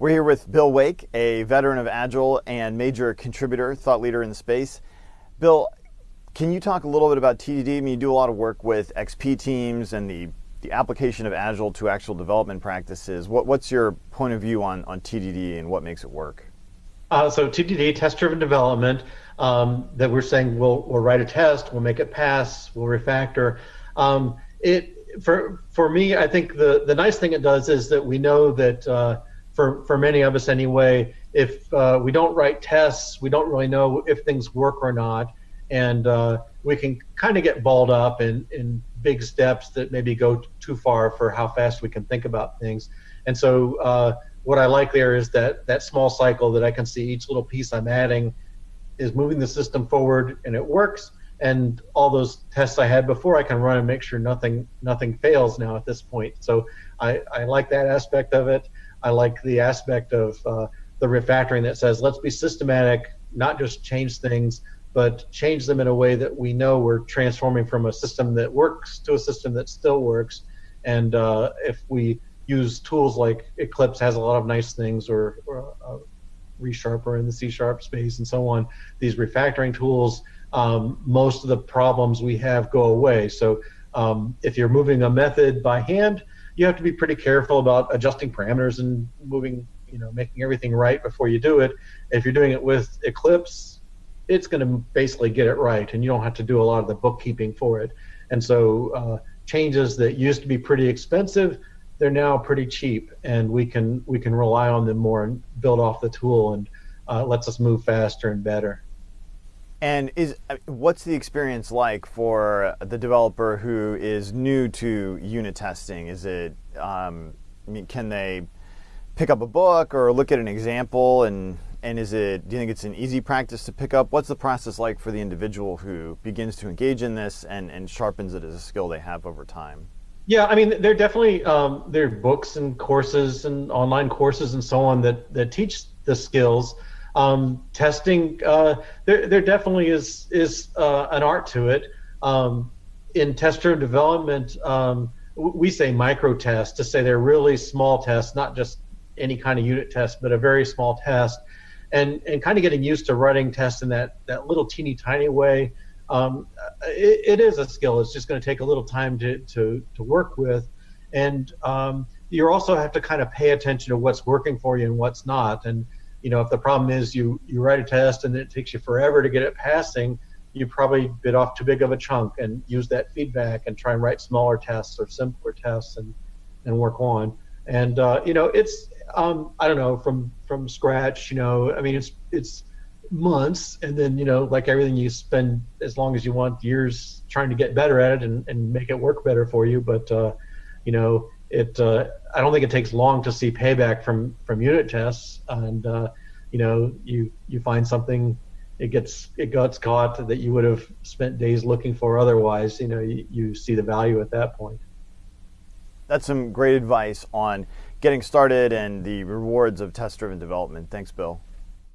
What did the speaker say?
We're here with Bill Wake, a veteran of Agile and major contributor, thought leader in the space. Bill, can you talk a little bit about TDD? I mean, you do a lot of work with XP teams and the, the application of Agile to actual development practices. What, what's your point of view on, on TDD and what makes it work? Uh, so TDD, test-driven development, um, that we're saying we'll, we'll write a test, we'll make it pass, we'll refactor. Um, it for for me, I think the the nice thing it does is that we know that uh, for for many of us anyway, if uh, we don't write tests, we don't really know if things work or not, and uh, we can kind of get balled up in in big steps that maybe go too far for how fast we can think about things. And so, uh, what I like there is that that small cycle that I can see each little piece I'm adding is moving the system forward, and it works. And all those tests I had before, I can run and make sure nothing nothing fails now at this point. So I, I like that aspect of it. I like the aspect of uh, the refactoring that says let's be systematic, not just change things, but change them in a way that we know we're transforming from a system that works to a system that still works. And uh, if we use tools like Eclipse has a lot of nice things, or, or uh, ReSharper in the C sharp space, and so on, these refactoring tools, um, most of the problems we have go away. So um, if you're moving a method by hand, you have to be pretty careful about adjusting parameters and moving, you know, making everything right before you do it. If you're doing it with Eclipse, it's going to basically get it right, and you don't have to do a lot of the bookkeeping for it. And so uh, changes that used to be pretty expensive, they're now pretty cheap, and we can we can rely on them more and build off the tool, and uh, lets us move faster and better. And is what's the experience like for the developer who is new to unit testing? Is it, um, I mean, can they pick up a book or look at an example? And and is it do you think it's an easy practice to pick up? What's the process like for the individual who begins to engage in this and and sharpens it as a skill they have over time? Yeah i mean there are definitely um, there are books and courses and online courses and so on that that teach the skills um, testing, uh, there, there definitely is is uh, an art to it. Um, in test-driven development, um, we say micro tests to say they're really small tests, not just any kind of unit test, but a very small test, and and kind of getting used to writing tests in that that little teeny tiny way. Um, it, it is a skill. It's just going to take a little time to to to work with, and um, you also have to kind of pay attention to what's working for you and what's not, and you know, if the problem is you you write a test and it takes you forever to get it passing, you probably bit off too big of a chunk and use that feedback and try and write smaller tests or simpler tests and and work on. And uh, you know, it's um, I don't know from from scratch. You know, I mean, it's it's months and then you know like everything you spend as long as you want years trying to get better at it and, and make it work better for you but uh, you know it uh, I don't think it takes long to see payback from from unit tests, and uh, you know you you find something, it gets it gets caught that you would have spent days looking for otherwise. You know you, you see the value at that point. That's some great advice on getting started and the rewards of test-driven development. Thanks, Bill.